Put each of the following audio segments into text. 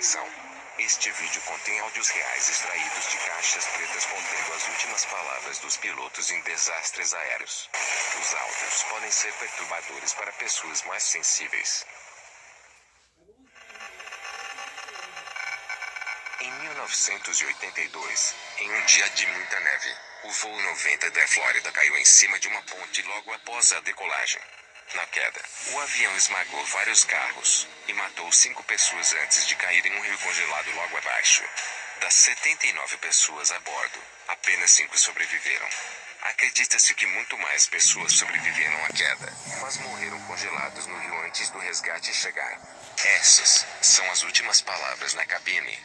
atenção. Este vídeo contém áudios reais extraídos de caixas pretas contendo as últimas palavras dos pilotos em desastres aéreos. Os áudios podem ser perturbadores para pessoas mais sensíveis. Em 1982, em um dia de muita neve, o voo 90 da Flórida caiu em cima de uma ponte logo após a decolagem. Na queda, o avião esmagou vários carros e matou cinco pessoas antes de cair em um rio congelado logo abaixo. Das 79 pessoas a bordo, apenas cinco sobreviveram. Acredita-se que muito mais pessoas sobreviveram à queda, mas morreram congelados no rio antes do resgate chegar. Essas são as últimas palavras na cabine.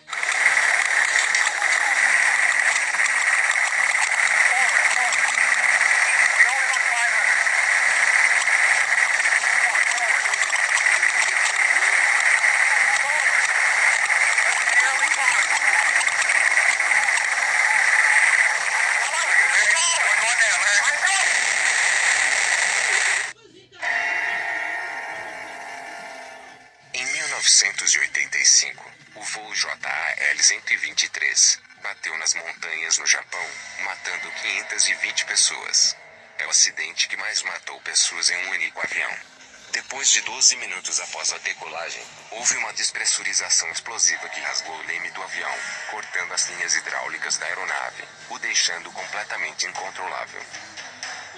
Em 1985, o voo JAL-123 bateu nas montanhas no Japão, matando 520 pessoas. É o acidente que mais matou pessoas em um único avião. Depois de 12 minutos após a decolagem, houve uma despressurização explosiva que rasgou o leme do avião, cortando as linhas hidráulicas da aeronave, o deixando completamente incontrolável.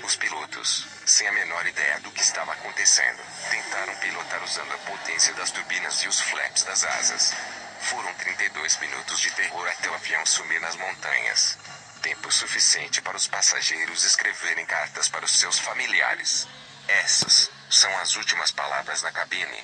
Os pilotos, sem a menor ideia do que estava acontecendo, tentaram pilotar usando a potência das turbinas e os flaps das asas. Foram 32 minutos de terror até o avião sumir nas montanhas. Tempo suficiente para os passageiros escreverem cartas para os seus familiares. Essas são as últimas palavras na cabine.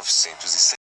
Em 1960